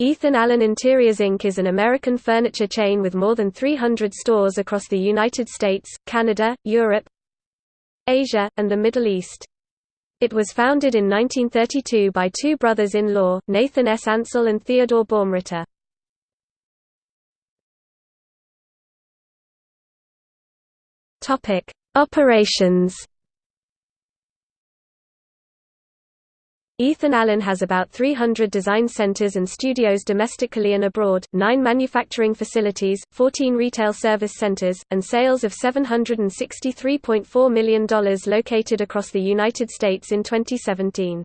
Ethan Allen Interiors Inc. is an American furniture chain with more than 300 stores across the United States, Canada, Europe, Asia, and the Middle East. It was founded in 1932 by two brothers-in-law, Nathan S. Ancell and Theodore Baumritter. Operations Ethan Allen has about 300 design centers and studios domestically and abroad, nine manufacturing facilities, 14 retail service centers, and sales of $763.4 million located across the United States in 2017.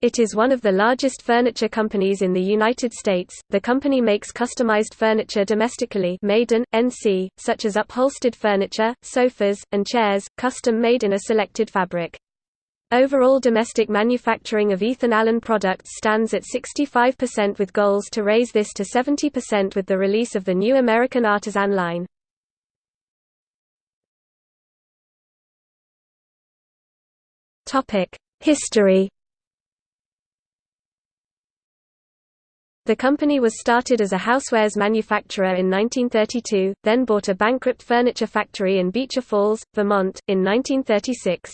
It is one of the largest furniture companies in the United States. The company makes customized furniture domestically made in, NC, such as upholstered furniture, sofas, and chairs, custom made in a selected fabric. Overall domestic manufacturing of Ethan Allen products stands at 65% with goals to raise this to 70% with the release of the new American Artisan line. History The company was started as a housewares manufacturer in 1932, then bought a bankrupt furniture factory in Beecher Falls, Vermont, in 1936.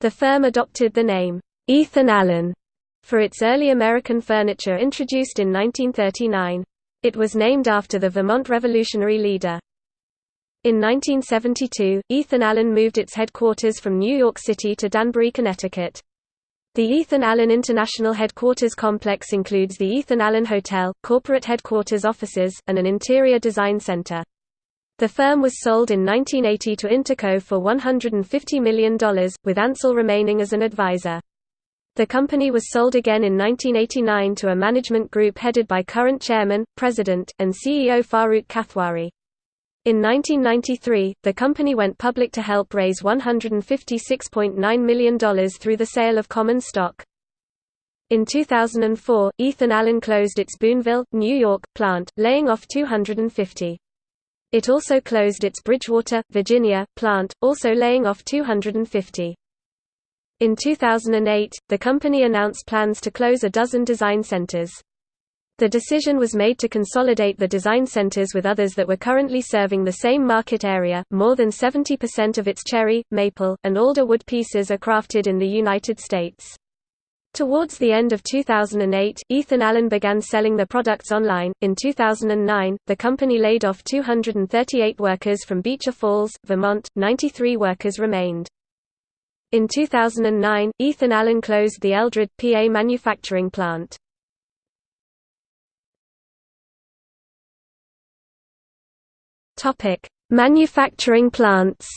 The firm adopted the name, Ethan Allen, for its early American furniture introduced in 1939. It was named after the Vermont Revolutionary leader. In 1972, Ethan Allen moved its headquarters from New York City to Danbury, Connecticut. The Ethan Allen International Headquarters complex includes the Ethan Allen Hotel, corporate headquarters offices, and an interior design center. The firm was sold in 1980 to Interco for $150 million, with Ancell remaining as an advisor. The company was sold again in 1989 to a management group headed by current chairman, president, and CEO Farooq Kathwari. In 1993, the company went public to help raise $156.9 million through the sale of common stock. In 2004, Ethan Allen closed its Boonville, New York, plant, laying off 250. It also closed its Bridgewater, Virginia, plant, also laying off 250. In 2008, the company announced plans to close a dozen design centers. The decision was made to consolidate the design centers with others that were currently serving the same market area. More than 70% of its cherry, maple, and alder wood pieces are crafted in the United States. Towards the end of 2008, Ethan Allen began selling the products online. In 2009, the company laid off 238 workers from Beecher Falls, Vermont, 93 workers remained. In 2009, Ethan Allen closed the Eldred, PA manufacturing plant. Manufacturing plants.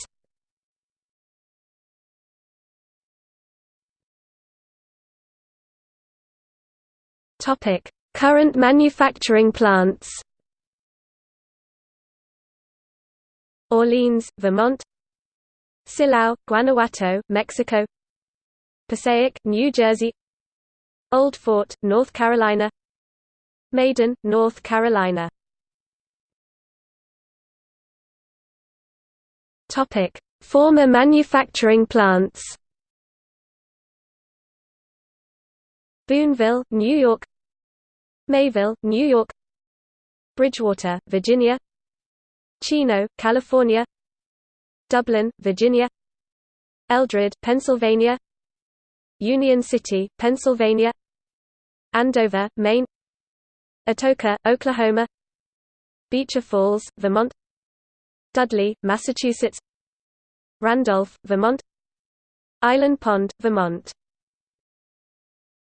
Topic: Current manufacturing plants. Orleans, Vermont. Silao, Guanajuato, Mexico. Passaic, New Jersey. Old Fort, North Carolina. Maiden, North Carolina. Topic: Former manufacturing plants. Boonville, New York. Mayville, New York. Bridgewater, Virginia. Chino, California. Dublin, Virginia. Eldred, Pennsylvania. Union City, Pennsylvania. Andover, Maine. Atoka, Oklahoma. Beecher Falls, Vermont. Dudley, Massachusetts. Randolph, Vermont. Island Pond, Vermont